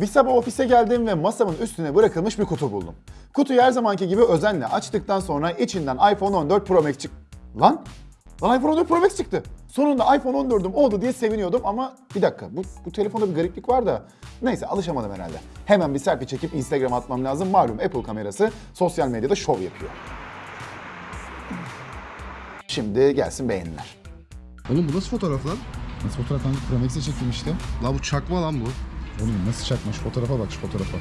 Bir sabah ofise geldim ve masamın üstüne bırakılmış bir kutu buldum. Kutuyu her zamanki gibi özenle açtıktan sonra içinden iPhone 14 Pro Max çık... Lan? Lan iPhone 14 Pro Max çıktı. Sonunda iPhone 14'üm oldu diye seviniyordum ama bir dakika bu, bu telefonda bir gariplik var da neyse alışamadım herhalde. Hemen bir selfie çekip Instagram'a atmam lazım. Malum Apple kamerası sosyal medyada şov yapıyor. Şimdi gelsin beğeniler. Oğlum bu nasıl fotoğraf lan? Nasıl fotoğraf hangi Pro Max'e çektim işte. La bu çakma lan bu. Oğlum nasıl çakma? Şu fotoğrafa bak şu fotoğrafa.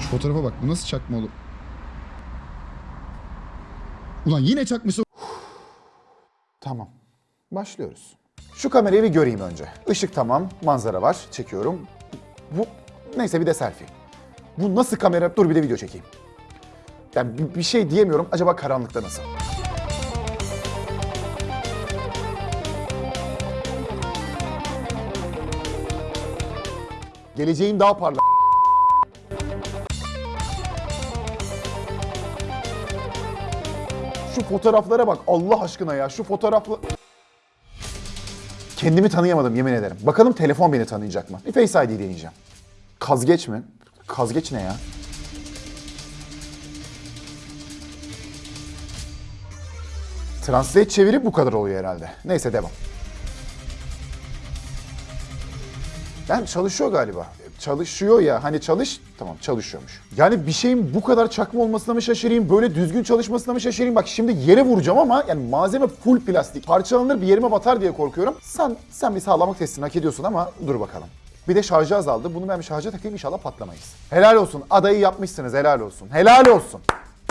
Şu fotoğrafa bak. Bu nasıl çakma oğlum? Ulan yine çakmışsın. Tamam. Başlıyoruz. Şu kamerayı bir göreyim önce. Işık tamam, manzara var. Çekiyorum. Bu neyse bir de selfie. Bu nasıl kamera? Dur bir de video çekeyim. Yani bir, şey diyemiyorum. Acaba karanlıkta nasıl? Geleceğim daha parlak. Şu fotoğraflara bak Allah aşkına ya. Şu fotoğrafla... Kendimi tanıyamadım yemin ederim. Bakalım telefon beni tanıyacak mı? Bir Face ID deneyeceğim. Kazgeç mi? Kazgeç ne ya? Translate çevirip bu kadar oluyor herhalde. Neyse devam. Yani çalışıyor galiba. Çalışıyor ya hani çalış tamam çalışıyormuş. Yani bir şeyin bu kadar çakma olmasına mı şaşırayım böyle düzgün çalışmasına mı şaşırayım bak şimdi yere vuracağım ama yani malzeme full plastik. Parçalanır bir yerime batar diye korkuyorum. Sen sen bir sağlamlık testini hak ediyorsun ama dur bakalım. Bir de şarjı azaldı. Bunu ben bir şarja takayım inşallah patlamayız. Helal olsun. Adayı yapmışsınız. Helal olsun. Helal olsun.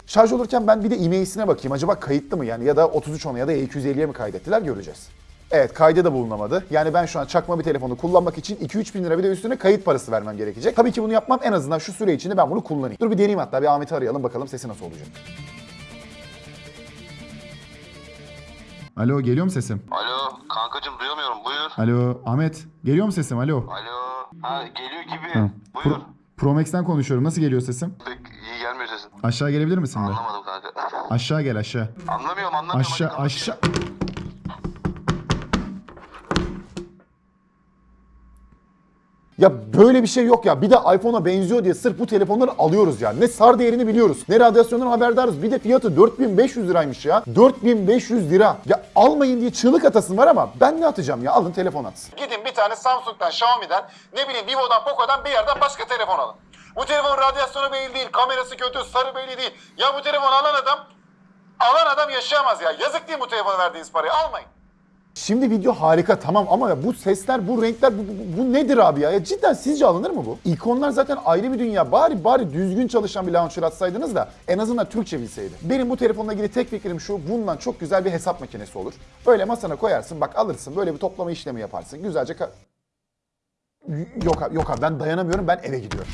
Şarj olurken ben bir de e-mail'sine bakayım. Acaba kayıtlı mı yani ya da 33 ona ya da E250'ye mi kaydettiler göreceğiz. Evet kayda da bulunamadı. Yani ben şu an çakma bir telefonu kullanmak için 2-3 bin lira bir de üstüne kayıt parası vermem gerekecek. Tabii ki bunu yapmam en azından şu süre içinde ben bunu kullanayım. Dur bir deneyeyim hatta bir Ahmet'i arayalım bakalım sesi nasıl olacak. Alo geliyor mu sesim? Alo kankacım duyamıyorum buyur. Alo Ahmet geliyor mu sesim? Alo. Alo. Ha geliyor gibi. Tamam. Buyur. Pro, Pro Max'ten konuşuyorum. Nasıl geliyor sesim? Pek iyi gelmiyor sesin. Aşağı gelebilir misin be? Anlamadım kanka. Aşağı gel aşağı. anlamıyorum anlamıyorum. Aşağı aşağı. Ya böyle bir şey yok ya. Bir de iPhone'a benziyor diye sırf bu telefonları alıyoruz ya. Ne SAR değerini biliyoruz. Ne radyasyondan haberdarız. Bir de fiyatı 4500 liraymış ya. 4500 lira. Ya almayın diye çığlık atasın var ama ben ne atacağım ya? Alın telefon atsın. Gidin bir tane Samsung'dan, Xiaomi'den, ne bileyim Vivo'dan, Poco'dan bir yerden başka telefon alın. Bu telefon radyasyonu belli değil, kamerası kötü, sarı belli değil. Ya bu telefon alan adam, alan adam yaşayamaz ya. Yazık değil bu telefona verdiğiniz parayı? Almayın. Şimdi video harika tamam ama ya bu sesler, bu renkler, bu, bu- bu nedir abi ya? ya? Cidden sizce alınır mı bu? İkonlar zaten ayrı bir dünya. Bari bari düzgün çalışan bir launcher atsaydınız da en azından Türkçe bilseydi. Benim bu telefonla ilgili tek fikrim şu, bundan çok güzel bir hesap makinesi olur. Böyle masana koyarsın, bak alırsın, böyle bir toplama işlemi yaparsın. Güzelce Yok abi, yok abi ben dayanamıyorum, ben eve gidiyorum.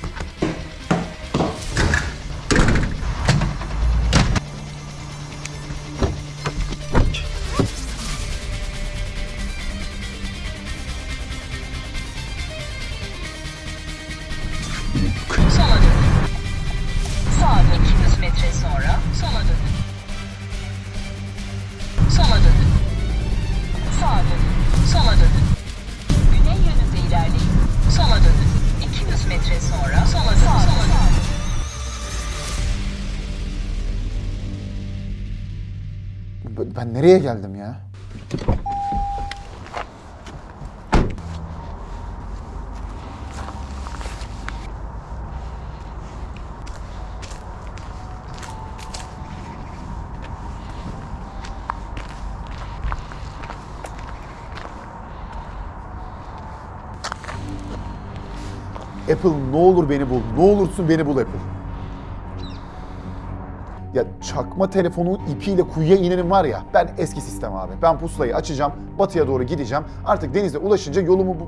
Ben nereye geldim ya? Apple ne olur beni bul. Ne olursun beni bul Apple. Ya çakma telefonun ipiyle kuyuya inenim var ya ben eski sistem abi. Ben pusulayı açacağım, batıya doğru gideceğim. Artık denize ulaşınca yolumu bu...